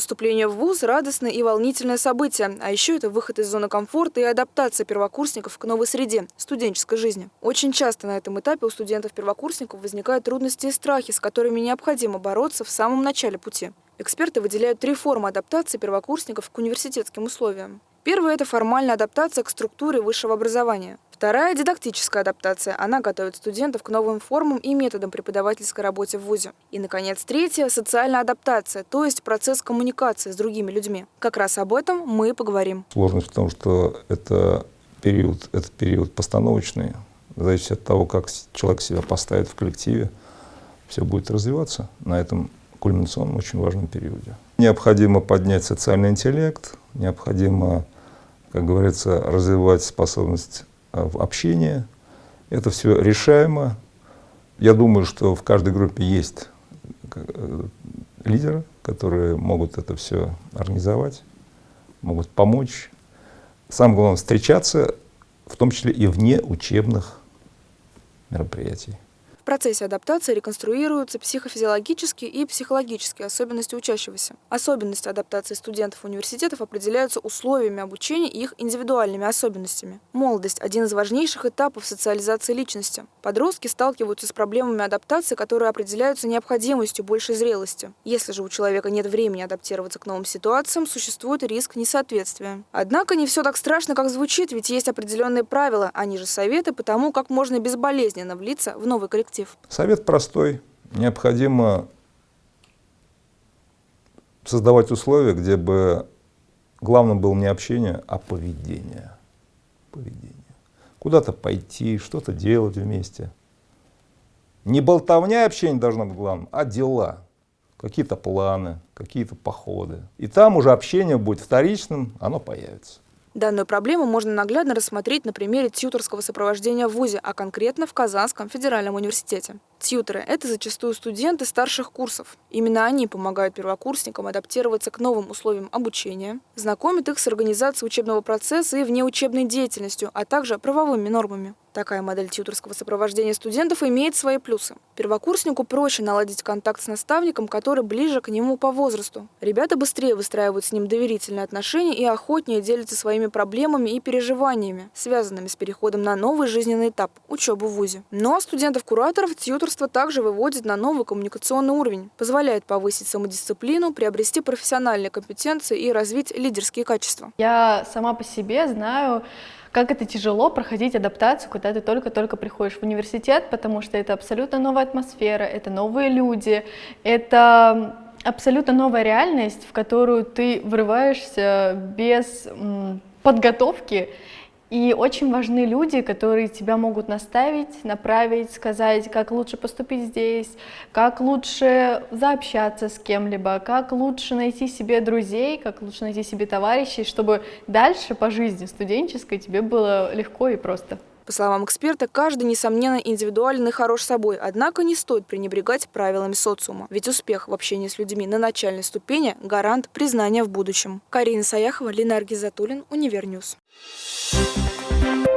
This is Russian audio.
поступление в ВУЗ – радостное и волнительное событие. А еще это выход из зоны комфорта и адаптация первокурсников к новой среде – студенческой жизни. Очень часто на этом этапе у студентов-первокурсников возникают трудности и страхи, с которыми необходимо бороться в самом начале пути. Эксперты выделяют три формы адаптации первокурсников к университетским условиям. Первая – это формальная адаптация к структуре высшего образования. Вторая – дидактическая адаптация. Она готовит студентов к новым формам и методам преподавательской работы в ВУЗе. И, наконец, третья – социальная адаптация, то есть процесс коммуникации с другими людьми. Как раз об этом мы и поговорим. Сложность в том, что это период, это период постановочный. Зависит от того, как человек себя поставит в коллективе, все будет развиваться на этом кульминационном очень важном периоде. Необходимо поднять социальный интеллект, необходимо, как говорится, развивать способность в общении. Это все решаемо. Я думаю, что в каждой группе есть э, лидеры, которые могут это все организовать, могут помочь. Самое главное, встречаться, в том числе и вне учебных мероприятий процессе адаптации реконструируются психофизиологические и психологические особенности учащегося. Особенности адаптации студентов университетов определяются условиями обучения и их индивидуальными особенностями. Молодость – один из важнейших этапов социализации личности. Подростки сталкиваются с проблемами адаптации, которые определяются необходимостью большей зрелости. Если же у человека нет времени адаптироваться к новым ситуациям, существует риск несоответствия. Однако не все так страшно, как звучит, ведь есть определенные правила, они же советы по тому, как можно безболезненно влиться в новый коллектив коллектив? Совет простой. Необходимо создавать условия, где бы главным было не общение, а поведение. поведение. Куда-то пойти, что-то делать вместе. Не болтовня общение должно быть главным, а дела. Какие-то планы, какие-то походы. И там уже общение будет вторичным, оно появится. Данную проблему можно наглядно рассмотреть на примере тьюторского сопровождения в ВУЗе, а конкретно в Казанском федеральном университете. Тьютеры – это зачастую студенты старших курсов. Именно они помогают первокурсникам адаптироваться к новым условиям обучения, знакомят их с организацией учебного процесса и внеучебной деятельностью, а также правовыми нормами. Такая модель тьюторского сопровождения студентов имеет свои плюсы. Первокурснику проще наладить контакт с наставником, который ближе к нему по возрасту. Ребята быстрее выстраивают с ним доверительные отношения и охотнее делятся своими проблемами и переживаниями, связанными с переходом на новый жизненный этап – учебу в ВУЗе. Но студентов-кураторов тьюторство также выводит на новый коммуникационный уровень, позволяет повысить самодисциплину, приобрести профессиональные компетенции и развить лидерские качества. Я сама по себе знаю, как это тяжело проходить адаптацию, когда ты только-только приходишь в университет, потому что это абсолютно новая атмосфера, это новые люди, это абсолютно новая реальность, в которую ты врываешься без подготовки, и очень важны люди, которые тебя могут наставить, направить, сказать, как лучше поступить здесь, как лучше заобщаться с кем-либо, как лучше найти себе друзей, как лучше найти себе товарищей, чтобы дальше по жизни студенческой тебе было легко и просто. По словам эксперта, каждый, несомненно, индивидуален и хорош собой, однако не стоит пренебрегать правилами социума. Ведь успех в общении с людьми на начальной ступени – гарант признания в будущем. Карина Саяхова, Ленар Гизатуллин, Univer News. Thank you.